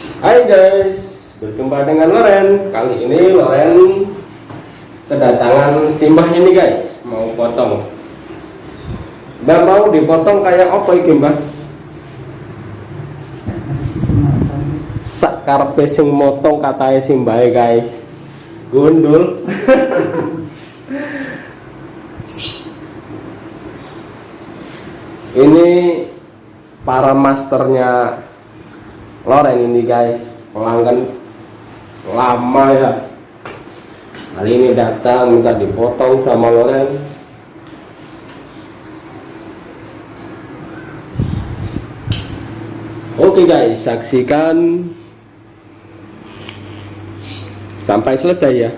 Hai guys, berjumpa dengan Loren. Kali ini Loren kedatangan simbah ini guys, mau potong. Mbak mau dipotong kayak apa ini mbak? Sakar sing motong katanya simbah guys. Gundul. ini para masternya Loren ini guys. Pelanggan lama ya. Kali ini datang minta dipotong sama Loren oke guys. Saksikan. Sampai selesai ya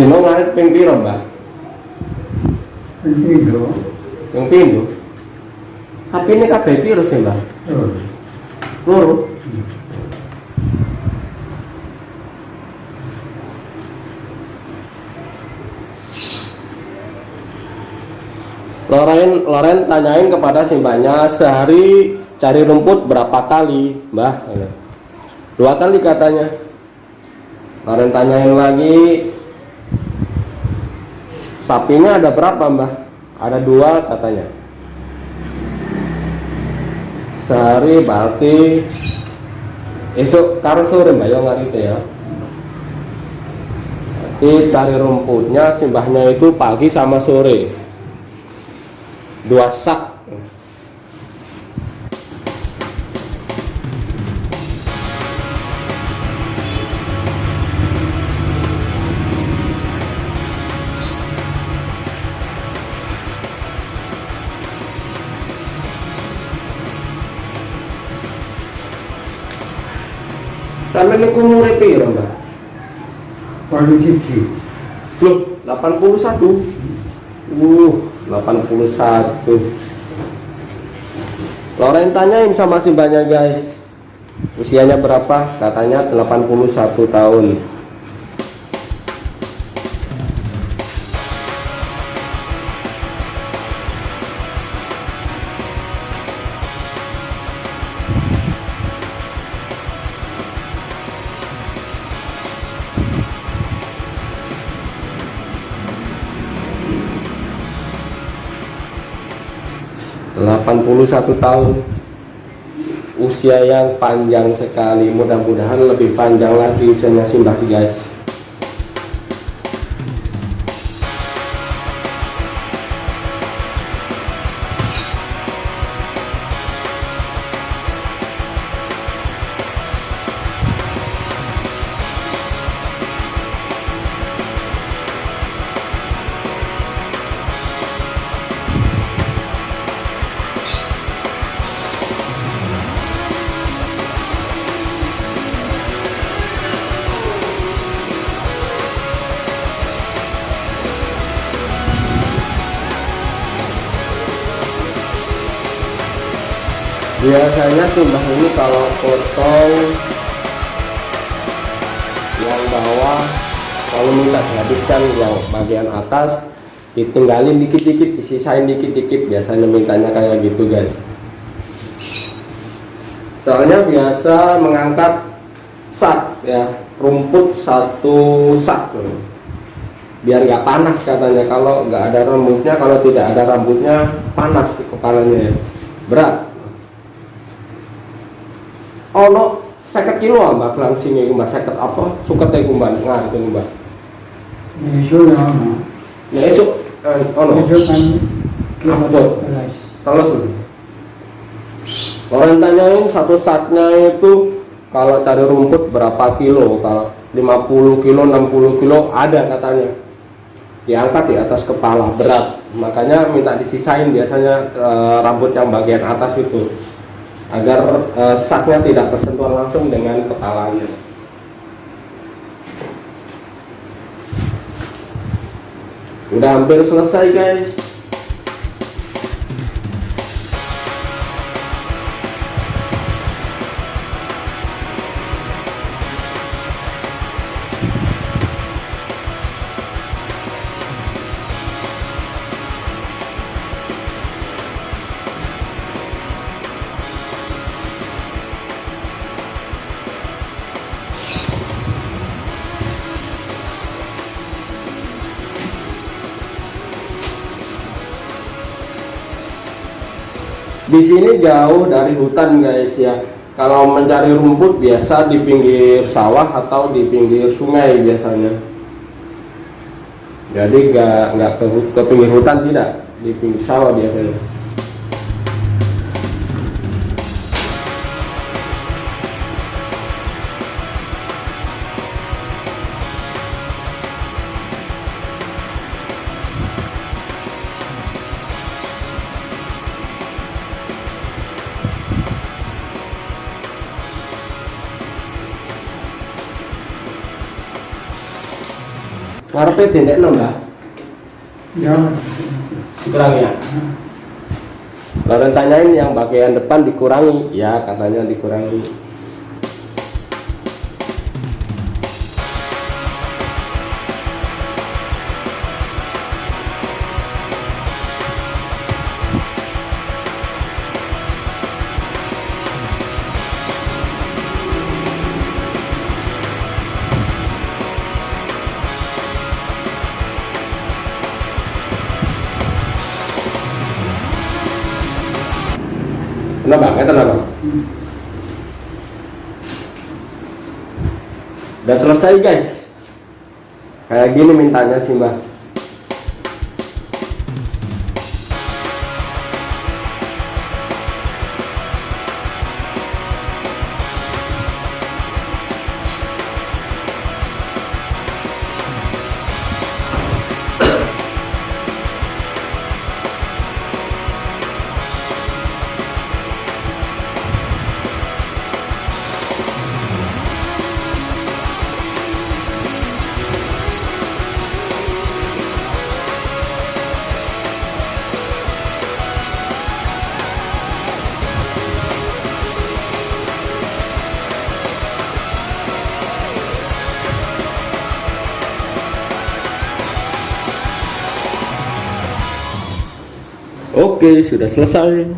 Dino ngarit ping piro, Mbak? Pindho. Yang pindho. Tapi ini kabeh piro sih, Mbak? Oh, Loro. Loren, Loren tanyain kepada simbahnya sehari cari rumput berapa kali, Mbah? Dua kali katanya. Loren tanyain lagi sapinya ada berapa, Mbah? Ada dua katanya. Sehari berarti esok karo sore Mbak yang ngerti ya. Jadi cari rumputnya simbahnya itu pagi sama sore dua sak sampai ini umurnya piro mbak? paling siji. Loh, 81 Uh, 81 Loren tanyain sama si banyak guys Usianya berapa? Katanya 81 tahun delapan puluh satu tahun. Usia yang panjang sekali. Mudah-mudahan lebih panjang lagi usianya simbah guys biasanya simbah ini kalau potong yang bawah kalau minta dihabiskan yang bagian atas ditinggalin dikit-dikit disisain dikit-dikit biasanya mintanya kayak gitu guys. Soalnya biasa mengangkat sak ya rumput satu sak biar nggak panas katanya kalau nggak ada rambutnya kalau tidak ada rambutnya panas kepalanya ya. berat ono seket kilo mbak kelang sini mbak seket apa? Suket iku mbak ngarep iku mbak. Iso ya ono. ya esok eh, ono. Iso kan kilo belas. terus orang tanyain satu satnya itu kalau cari rumput berapa kilo kalau 50 kilo 60 kilo ada katanya. Diangkat di atas kepala berat. Makanya minta disisain biasanya eh, rambut yang bagian atas itu agar eh, saknya tidak tersentuh langsung dengan kepalanya. Udah hampir selesai guys di sini jauh dari hutan guys ya. Kalau mencari rumput biasa di pinggir sawah atau di pinggir sungai biasanya. Jadi nggak ke, ke pinggir hutan tidak. Di pinggir sawah biasanya ngarepe dendek nambah Ya, kurang ya. Lalu tanyain yang bagian depan dikurangi. Ya katanya dikurangi kenapa? Nggak kenapa? Udah selesai guys. Kayak gini mintanya sih mbak Oke, sudah selesai.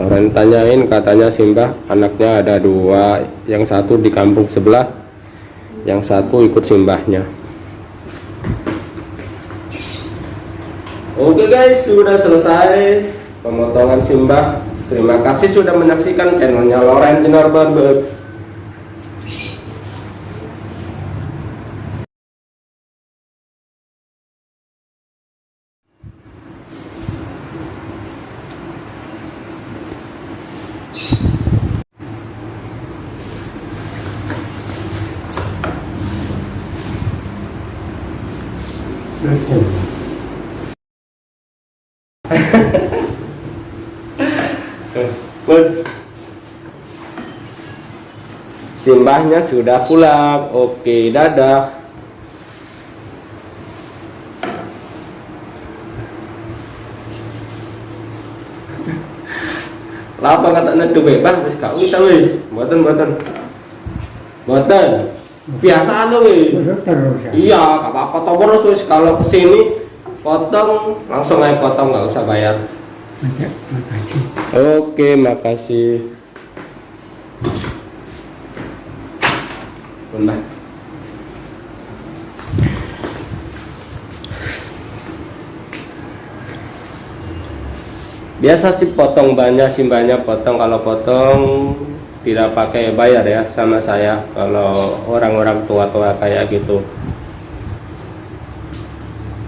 Orang tanyain katanya Simbah anaknya ada dua, yang satu di kampung sebelah, yang satu ikut simbahnya. Oke guys, sudah selesai pemotongan simbah. Terima kasih sudah menyaksikan channelnya Loren Dinar Barber. betul. Bun. Simbahnya sudah pulang. Oke, dadah. Lapa kata nak duwe bang, wis gak usah wis. Mboten mboten. Mboten. Biasa wis. Terus ya. Iya, gak apa-apa potong terus wis kalau ke sini potong langsung aja potong nggak usah bayar. Makasih. Oke, makasih. Bentar. Biasa sih potong banyak simbahnya potong kalau potong tidak pakai bayar ya sama saya kalau orang-orang tua-tua kayak gitu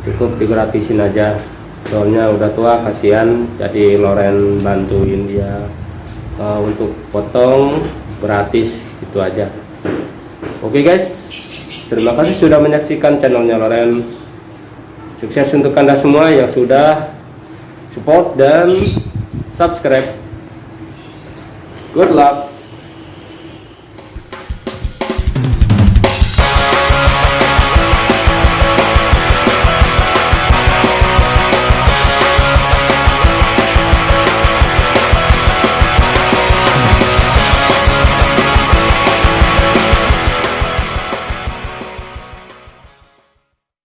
cukup digratisin aja soalnya udah tua kasihan. Jadi Loren bantuin dia. Uh, untuk potong gratis itu aja. Oke guys. Terima kasih sudah menyaksikan channelnya Loren. Sukses untuk anda semua yang sudah support dan subscribe. Good luck